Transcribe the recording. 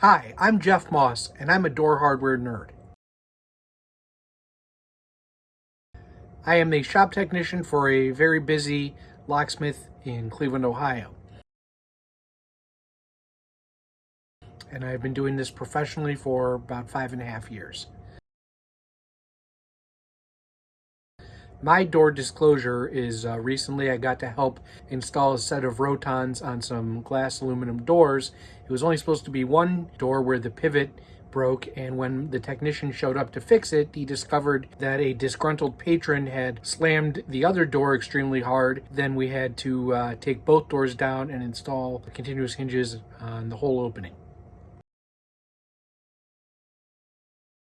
Hi, I'm Jeff Moss, and I'm a door hardware nerd. I am a shop technician for a very busy locksmith in Cleveland, Ohio. And I've been doing this professionally for about five and a half years. My door disclosure is uh, recently I got to help install a set of Rotons on some glass aluminum doors. It was only supposed to be one door where the pivot broke and when the technician showed up to fix it he discovered that a disgruntled patron had slammed the other door extremely hard then we had to uh, take both doors down and install continuous hinges on the whole opening